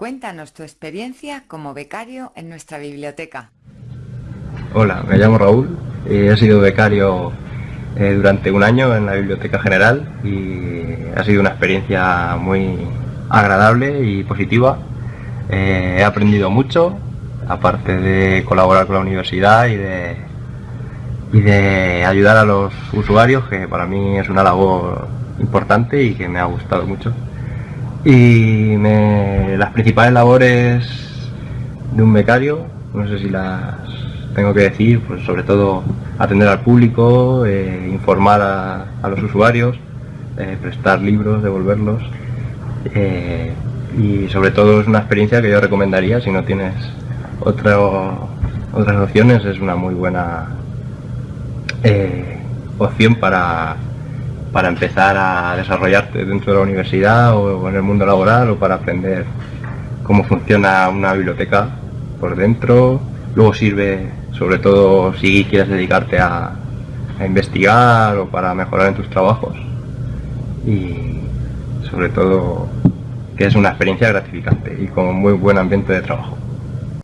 Cuéntanos tu experiencia como becario en nuestra biblioteca. Hola, me llamo Raúl, he sido becario eh, durante un año en la Biblioteca General y ha sido una experiencia muy agradable y positiva. Eh, he aprendido mucho, aparte de colaborar con la universidad y de, y de ayudar a los usuarios, que para mí es una labor importante y que me ha gustado mucho. Y las principales labores de un becario, no sé si las tengo que decir, pues sobre todo atender al público, eh, informar a, los usuarios, eh, prestar libros, devolverlos. Eh, y sobre todo es una experiencia que yo recomendaría si no tienes otra, otras opciones, es una muy buena opción para, para empezar a desarrollarte dentro de la universidad o en el mundo laboral o para aprender cómo funciona una biblioteca por dentro. Luego sirve sobre todo si quieres dedicarte a, investigar o para mejorar en tus trabajos y sobre todo que es una experiencia gratificante y con muy buen ambiente de trabajo.